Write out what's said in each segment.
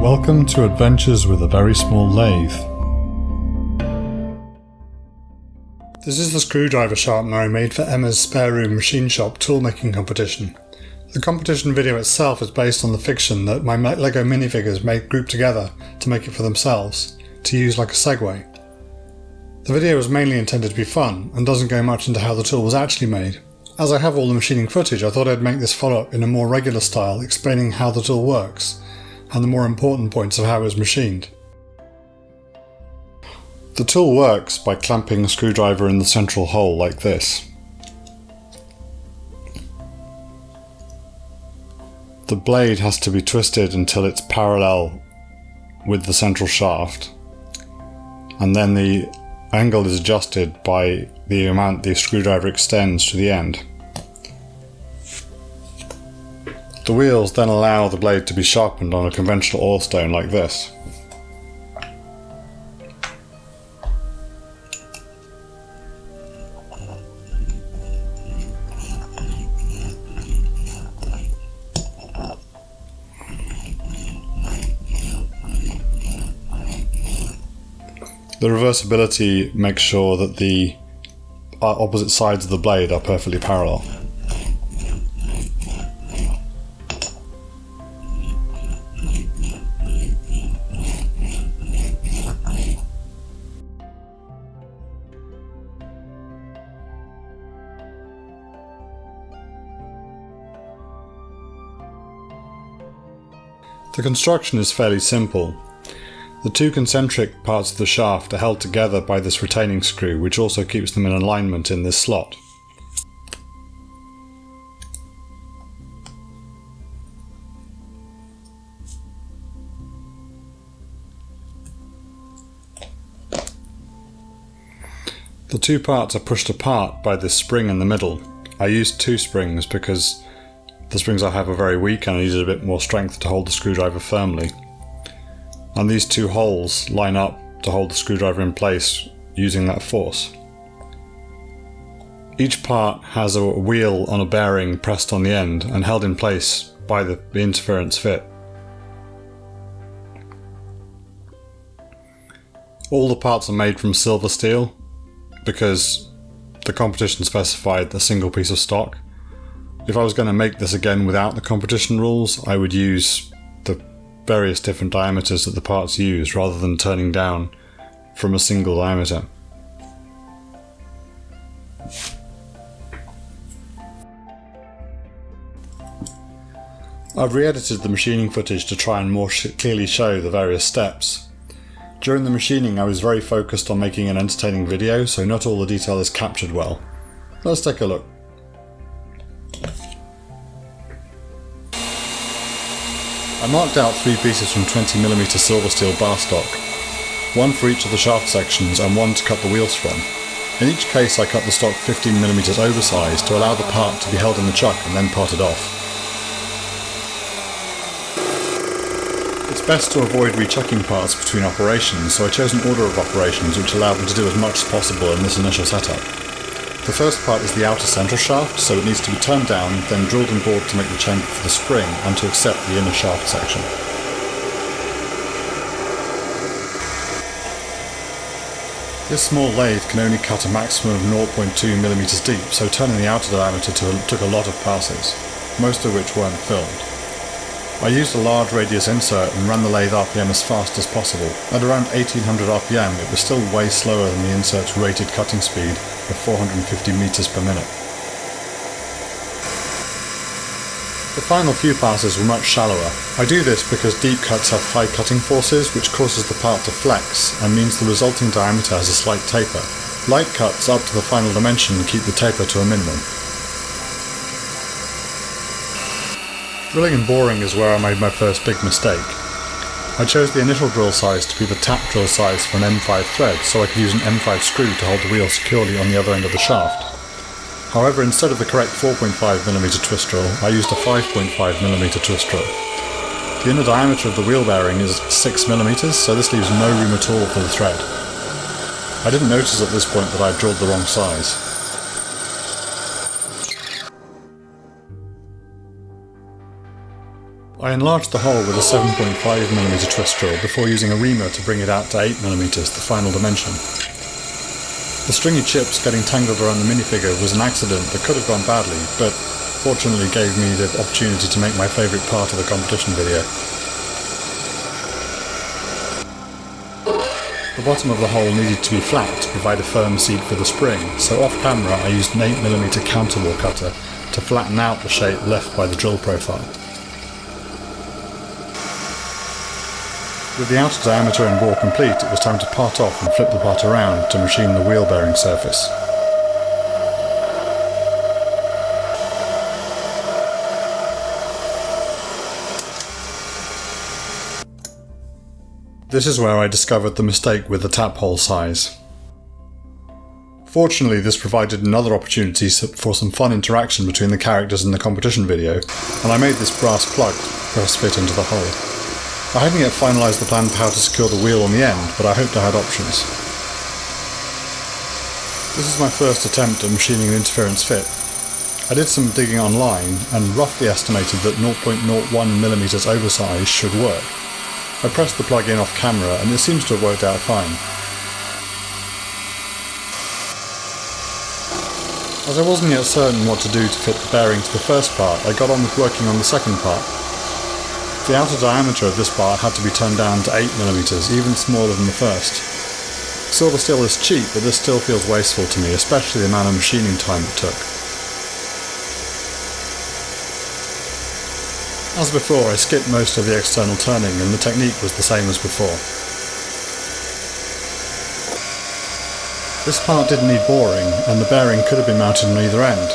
Welcome to Adventures with a Very Small Lathe. This is the screwdriver sharpener I made for Emma's spare room machine shop toolmaking competition. The competition video itself is based on the fiction that my LEGO minifigures made grouped together to make it for themselves, to use like a segue. The video was mainly intended to be fun, and doesn't go much into how the tool was actually made. As I have all the machining footage, I thought I'd make this follow-up in a more regular style, explaining how the tool works, and the more important points of how it was machined. The tool works by clamping a screwdriver in the central hole like this. The blade has to be twisted until it's parallel with the central shaft and then the angle is adjusted by the amount the screwdriver extends to the end. The wheels then allow the blade to be sharpened on a conventional oil stone like this. The reversibility makes sure that the uh, opposite sides of the blade are perfectly parallel. The construction is fairly simple. The two concentric parts of the shaft are held together by this retaining screw which also keeps them in alignment in this slot. The two parts are pushed apart by this spring in the middle. I used two springs because the springs I have are very weak and I needed a bit more strength to hold the screwdriver firmly. And these two holes line up to hold the screwdriver in place using that force. Each part has a wheel on a bearing pressed on the end and held in place by the, interference fit. All the parts are made from silver steel because the competition specified a single piece of stock if I was going to make this again without the competition rules, I would use the various different diameters that the parts use rather than turning down from a single diameter. I've re-edited the machining footage to try and more clearly show the various steps. During the machining I was very focused on making an entertaining video, so not all the detail is captured well. Let's take a look. I marked out three pieces from 20mm silver steel bar stock, one for each of the shaft sections and one to cut the wheels from. In each case I cut the stock 15mm oversized to allow the part to be held in the chuck and then parted off. It's best to avoid rechucking parts between operations, so I chose an order of operations which allowed me to do as much as possible in this initial setup. The first part is the outer central shaft, so it needs to be turned down, then drilled and bored to make the chamber for the spring and to accept the inner shaft section. This small lathe can only cut a maximum of 0.2mm deep, so turning the outer diameter took a lot of passes, most of which weren't filmed. I used a large radius insert and ran the lathe RPM as fast as possible. At around 1800 RPM it was still way slower than the insert's rated cutting speed of 450 meters per minute. The final few passes were much shallower. I do this because deep cuts have high cutting forces which causes the part to flex and means the resulting diameter has a slight taper. Light cuts up to the final dimension keep the taper to a minimum. Drilling and boring is where I made my first big mistake. I chose the initial drill size to be the tap drill size for an M5 thread so I could use an M5 screw to hold the wheel securely on the other end of the shaft. However, instead of the correct 4.5mm twist drill, I used a 5.5mm twist drill. The inner diameter of the wheel bearing is 6mm, so this leaves no room at all for the thread. I didn't notice at this point that I had drilled the wrong size. I enlarged the hole with a 7.5mm twist drill before using a reamer to bring it out to 8mm, the final dimension. The stringy chips getting tangled around the minifigure was an accident that could have gone badly, but fortunately gave me the opportunity to make my favourite part of the competition video. The bottom of the hole needed to be flat to provide a firm seat for the spring, so off camera I used an 8mm counterbore cutter to flatten out the shape left by the drill profile. With the outer diameter and bore complete, it was time to part off and flip the part around to machine the wheel bearing surface. This is where I discovered the mistake with the tap hole size. Fortunately, this provided another opportunity for some fun interaction between the characters in the competition video, and I made this brass plug press fit into the hole. I hadn't yet finalised the plan for how to secure the wheel on the end, but I hoped I had options. This is my first attempt at machining an interference fit. I did some digging online and roughly estimated that 0.01mm oversize should work. I pressed the plug in off camera and it seems to have worked out fine. As I wasn't yet certain what to do to fit the bearing to the first part, I got on with working on the second part, the outer diameter of this part had to be turned down to 8mm, even smaller than the first. Silver steel is cheap, but this still feels wasteful to me, especially the amount of machining time it took. As before, I skipped most of the external turning and the technique was the same as before. This part didn't need boring, and the bearing could have been mounted on either end,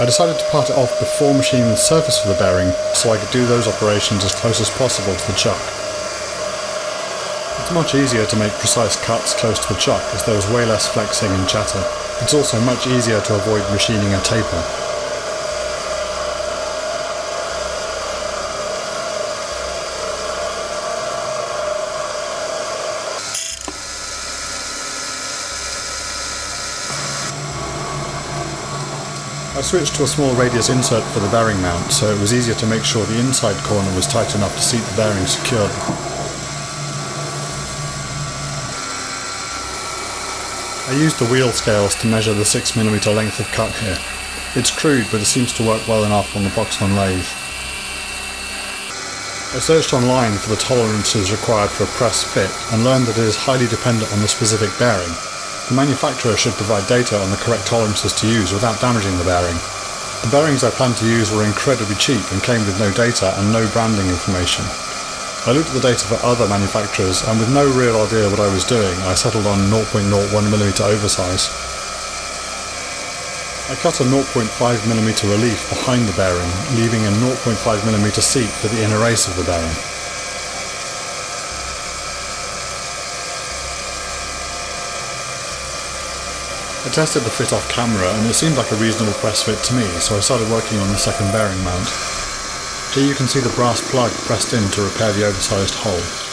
I decided to part it off before machining the surface of the bearing so I could do those operations as close as possible to the chuck. It's much easier to make precise cuts close to the chuck as there is way less flexing and chatter. It's also much easier to avoid machining a taper. I switched to a small radius insert for the bearing mount, so it was easier to make sure the inside corner was tight enough to seat the bearing securely. I used the wheel scales to measure the 6mm length of cut here. It's crude, but it seems to work well enough on the Boxman lathe. I searched online for the tolerances required for a press fit and learned that it is highly dependent on the specific bearing, the manufacturer should provide data on the correct tolerances to use without damaging the bearing. The bearings I planned to use were incredibly cheap and came with no data and no branding information. I looked at the data for other manufacturers and with no real idea what I was doing, I settled on 0.01mm oversize. I cut a 0.5mm relief behind the bearing, leaving a 0.5mm seat for the inner race of the bearing. I tested the fit off camera and it seemed like a reasonable press fit to me, so I started working on the second bearing mount. Here you can see the brass plug pressed in to repair the oversized hole.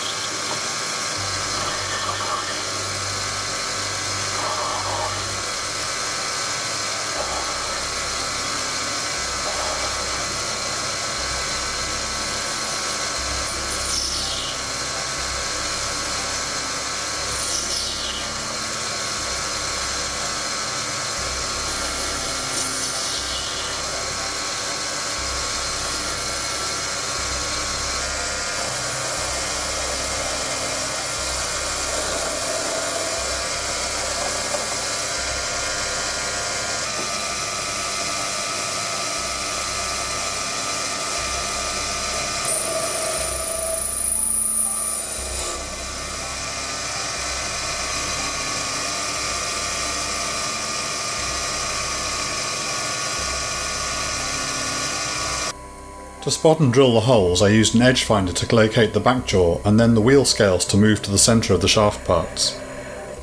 To spot and drill the holes I used an edge finder to locate the back jaw and then the wheel scales to move to the centre of the shaft parts.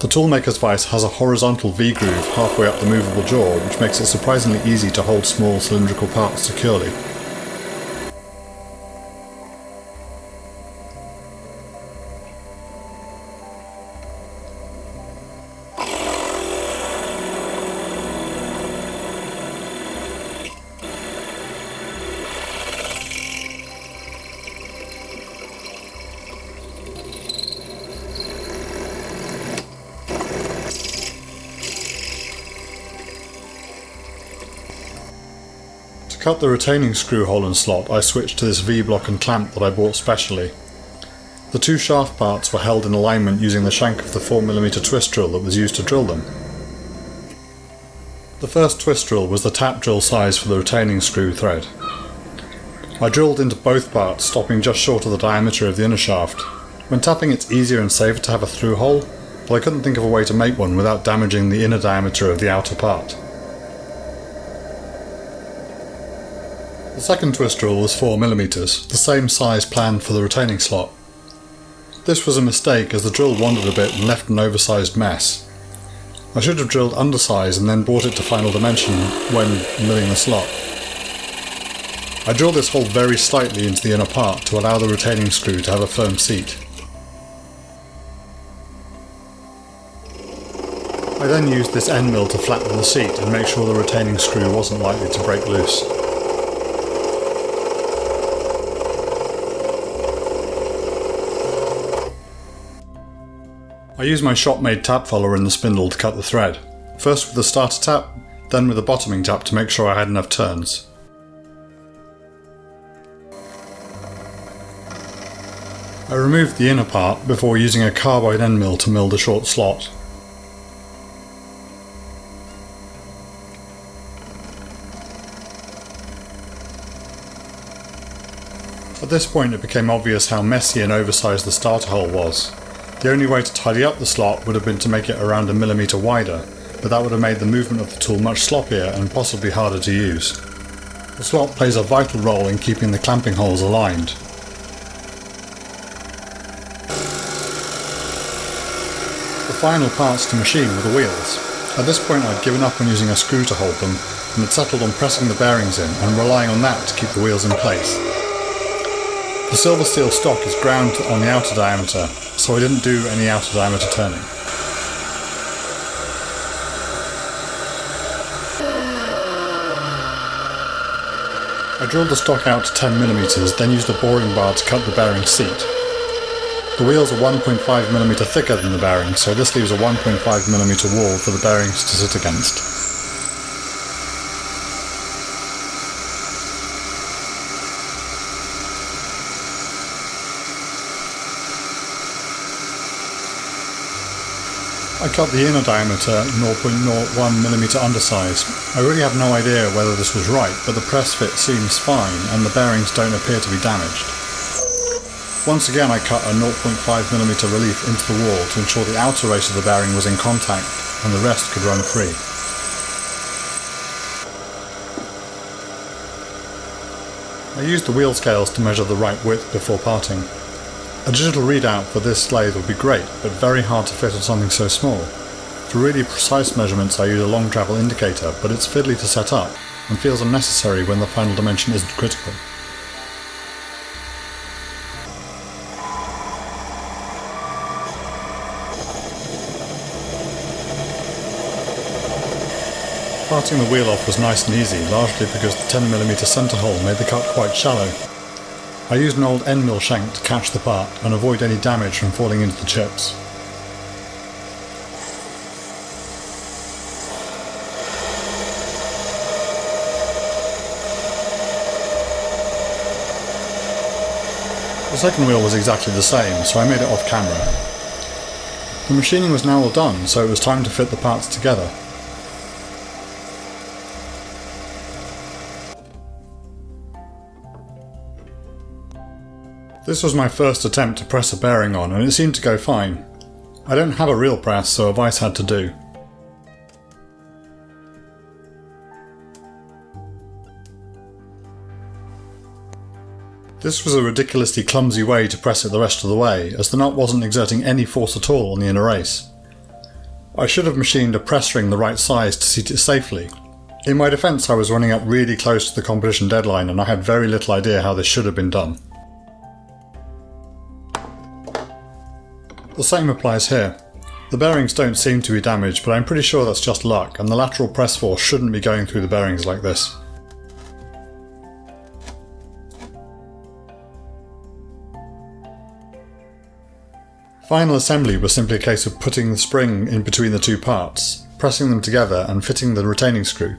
The toolmaker's vise has a horizontal V-groove halfway up the movable jaw which makes it surprisingly easy to hold small cylindrical parts securely. Cut the retaining screw hole and slot, I switched to this V-block and clamp that I bought specially. The two shaft parts were held in alignment using the shank of the 4mm twist drill that was used to drill them. The first twist drill was the tap drill size for the retaining screw thread. I drilled into both parts, stopping just short of the diameter of the inner shaft. When tapping it's easier and safer to have a through hole, but I couldn't think of a way to make one without damaging the inner diameter of the outer part. The second twist drill was 4mm, the same size planned for the retaining slot. This was a mistake as the drill wandered a bit and left an oversized mess. I should have drilled undersize and then brought it to final dimension when milling the slot. I drilled this hole very slightly into the inner part to allow the retaining screw to have a firm seat. I then used this end mill to flatten the seat and make sure the retaining screw wasn't likely to break loose. I used my shop-made tap follower in the spindle to cut the thread, first with the starter tap, then with the bottoming tap to make sure I had enough turns. I removed the inner part before using a carbide end mill to mill the short slot. At this point it became obvious how messy and oversized the starter hole was. The only way to tidy up the slot would have been to make it around a millimetre wider, but that would have made the movement of the tool much sloppier and possibly harder to use. The slot plays a vital role in keeping the clamping holes aligned. The final parts to machine were the wheels. At this point I'd given up on using a screw to hold them, and had settled on pressing the bearings in and relying on that to keep the wheels in place. The silver steel stock is ground on the outer diameter, so I didn't do any outer diameter turning. I drilled the stock out to 10mm, then used a boring bar to cut the bearing seat. The wheels are 1.5mm thicker than the bearing, so this leaves a 1.5mm wall for the bearings to sit against. I cut the inner diameter 0.01mm undersize. I really have no idea whether this was right, but the press fit seems fine and the bearings don't appear to be damaged. Once again I cut a 0.5mm relief into the wall to ensure the outer race of the bearing was in contact and the rest could run free. I used the wheel scales to measure the right width before parting. A digital readout for this lathe would be great, but very hard to fit on something so small. For really precise measurements I use a long travel indicator, but it's fiddly to set up, and feels unnecessary when the final dimension isn't critical. Parting the wheel off was nice and easy, largely because the 10mm centre hole made the cut quite shallow, I used an old end mill shank to catch the part and avoid any damage from falling into the chips. The second wheel was exactly the same, so I made it off camera. The machining was now all done, so it was time to fit the parts together. This was my first attempt to press a bearing on and it seemed to go fine. I don't have a real press so a vice had to do. This was a ridiculously clumsy way to press it the rest of the way, as the nut wasn't exerting any force at all on the inner race. I should have machined a press ring the right size to seat it safely. In my defence I was running up really close to the competition deadline and I had very little idea how this should have been done. The same applies here. The bearings don't seem to be damaged, but I'm pretty sure that's just luck, and the lateral press force shouldn't be going through the bearings like this. Final assembly was simply a case of putting the spring in between the two parts, pressing them together and fitting the retaining screw.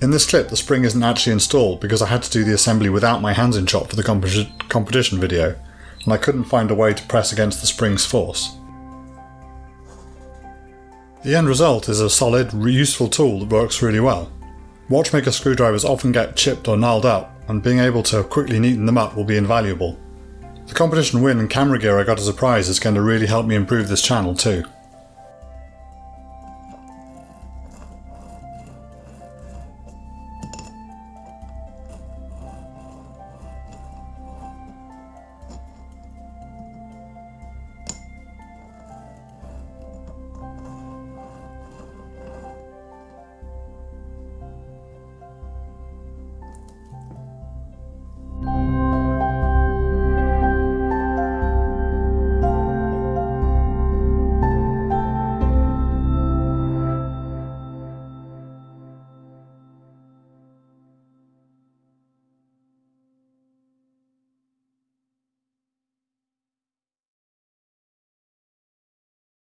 In this clip the spring isn't actually installed because I had to do the assembly without my hands in shot for the comp competition video, and I couldn't find a way to press against the spring's force. The end result is a solid, useful tool that works really well. Watchmaker screwdrivers often get chipped or gnarled up, and being able to quickly neaten them up will be invaluable. The competition win and camera gear I got as a prize is going to really help me improve this channel too.